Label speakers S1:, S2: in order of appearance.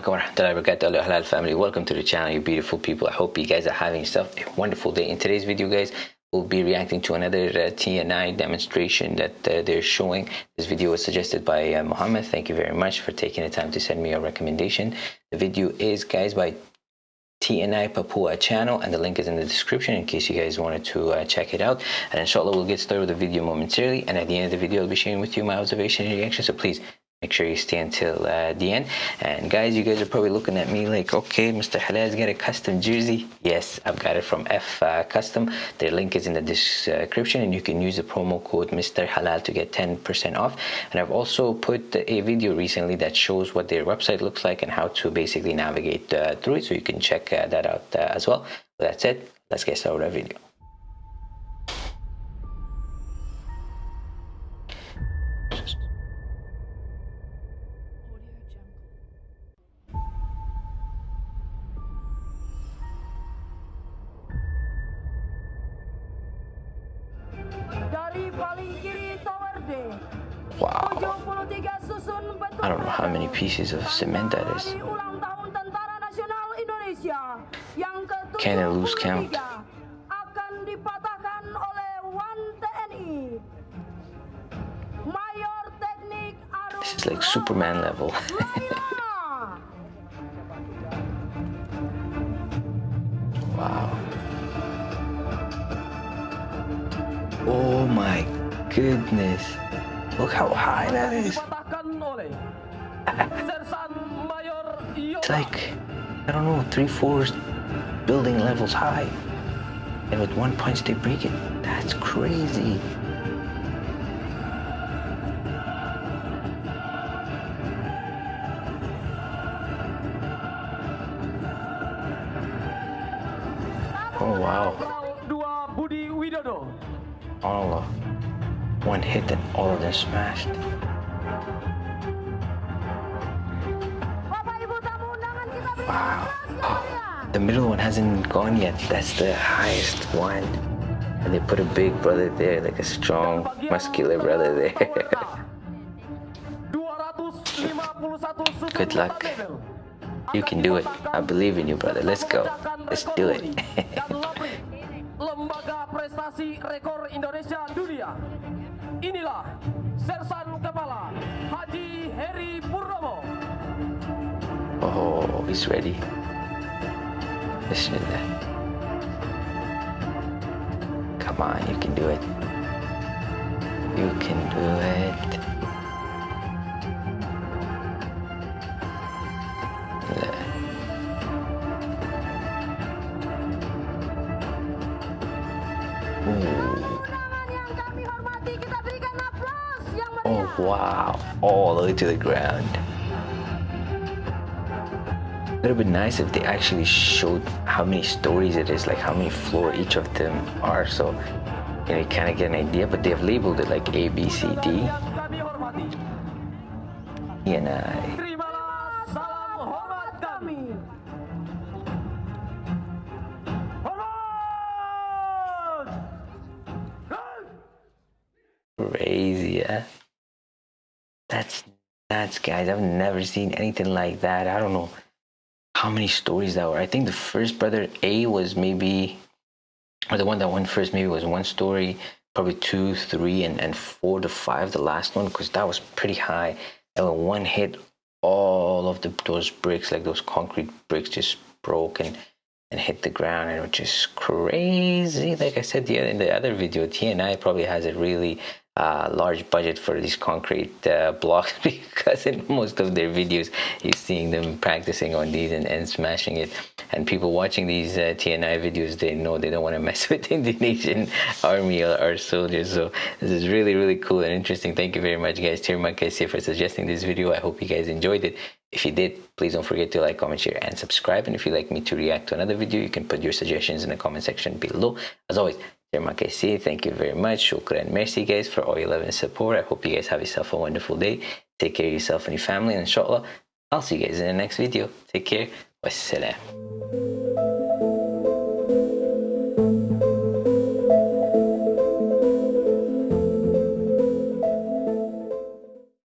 S1: rahmatullahi wa barakatuh halal family. Welcome to the channel you beautiful people. I hope you guys are having yourself a wonderful day. In today's video guys we'll be reacting to another uh, TNI demonstration that uh, they're showing. This video was suggested by uh, Muhammad thank you very much for taking the time to send me a recommendation. The video is guys by TNI Papua channel and the link is in the description in case you guys wanted to uh, check it out. And inshallah we'll get started with the video momentarily. And at the end of the video I'll be sharing with you my observation and reaction. So please make sure you stay until uh, the end. And guys you guys are probably looking at me like okay mr halal's got a custom jersey. Yes i've got it from f uh, custom. Their link is in the description and you can use the promo code mr halal to get 10 percent off. And i've also put a video recently that shows what their website looks like and how to basically navigate uh, through it. So you can check uh, that out uh, as well. That's it let's get started with our video Wow. I don't know how many pieces of cement that is. Can I lose count? This is like Superman level. wow. My goodness. Look how high that is. it's like, I don't know, three, four building levels high. And with one punch they break it. That's crazy. Oh wow. Allah. One hit and all of them smashed. Wow. Oh, the middle one hasn't gone yet. That's the highest one. And they put a big brother there, like a strong, muscular brother there. Good luck. You can do it. I believe in you, brother. Let's go. Let's do it. Prestasi Rekor Indonesia Dunia. Inilah Sersan Kepala Haji Heri Purnomo. Oh, he's ready. Bismillah. Come on, you can do it. You can do it. Oh wow, all the way to the ground. It would been nice if they actually showed how many stories it is, like how many floor each of them are, so you know you kind of get an idea. But they have labeled it like A, B, C, D. And I. Crazy, yeah. That's nuts, guys. I've never seen anything like that. I don't know how many stories that were. I think the first brother A was maybe, or the one that went first maybe was one story, probably two, three, and, and four to five, the last one, because that was pretty high. And when one hit, all of the those bricks, like those concrete bricks, just broke and and hit the ground and it was just crazy like i said the, in the other video tni probably has a really uh, large budget for these concrete uh, blocks because in most of their videos you're seeing them practicing on these and, and smashing it. And people watching these uh, TNI videos they know they don't want to mess with the Indonesian army or, or, soldiers. So this is really really cool and interesting. Thank you very much guys. Terima kasih for suggesting this video. I hope you guys enjoyed it. If you did please don't forget to like comment share and subscribe. And if you'd like me to react to another video you can put your suggestions in the comment section below. As always Thank you very much. Shukran. Merci guys for all your love and support. I hope you guys have yourself a wonderful day. Take care of yourself and your family. And inshallah, I'll see you guys in the next video. Take care. Wassalam.